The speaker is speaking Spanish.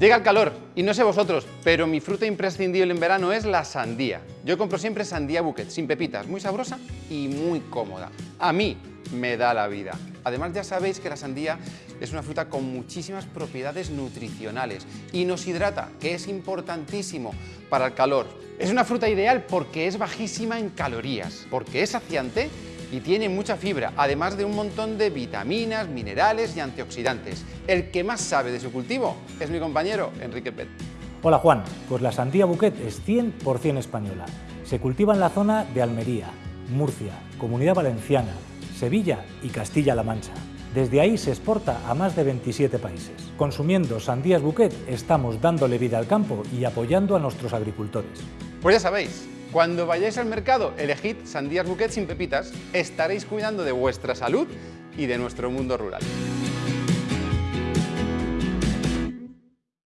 Llega el calor, y no sé vosotros, pero mi fruta imprescindible en verano es la sandía. Yo compro siempre sandía bouquet, sin pepitas, muy sabrosa y muy cómoda. A mí me da la vida. Además ya sabéis que la sandía es una fruta con muchísimas propiedades nutricionales y nos hidrata, que es importantísimo para el calor. Es una fruta ideal porque es bajísima en calorías, porque es saciante y tiene mucha fibra, además de un montón de vitaminas, minerales y antioxidantes. El que más sabe de su cultivo es mi compañero Enrique Pet. Hola Juan, pues la sandía bouquet es 100% española. Se cultiva en la zona de Almería, Murcia, Comunidad Valenciana, Sevilla y Castilla-La Mancha. Desde ahí se exporta a más de 27 países. Consumiendo sandías bouquet estamos dándole vida al campo y apoyando a nuestros agricultores. Pues ya sabéis, cuando vayáis al mercado, elegid sandías bouquet sin pepitas, estaréis cuidando de vuestra salud y de nuestro mundo rural.